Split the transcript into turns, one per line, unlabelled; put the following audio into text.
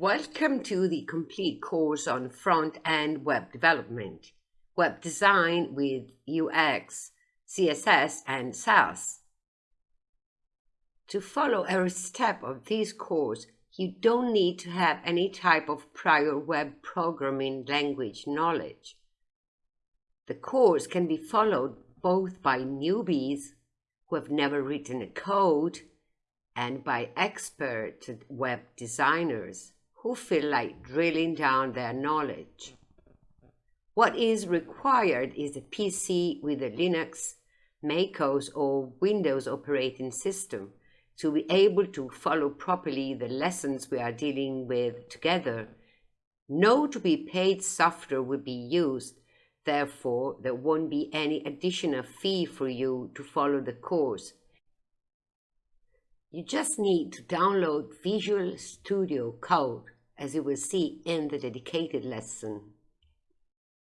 Welcome to the complete course on front-end web development, web design with UX, CSS, and Sass. To follow every step of this course, you don't need to have any type of prior web programming language knowledge. The course can be followed both by newbies who have never written a code and by expert web designers who feel like drilling down their knowledge. What is required is a PC with a Linux, MacOS or Windows operating system to be able to follow properly the lessons we are dealing with together. No to be paid software will be used, therefore there won't be any additional fee for you to follow the course. You just need to download Visual Studio Code as you will see in the dedicated lesson.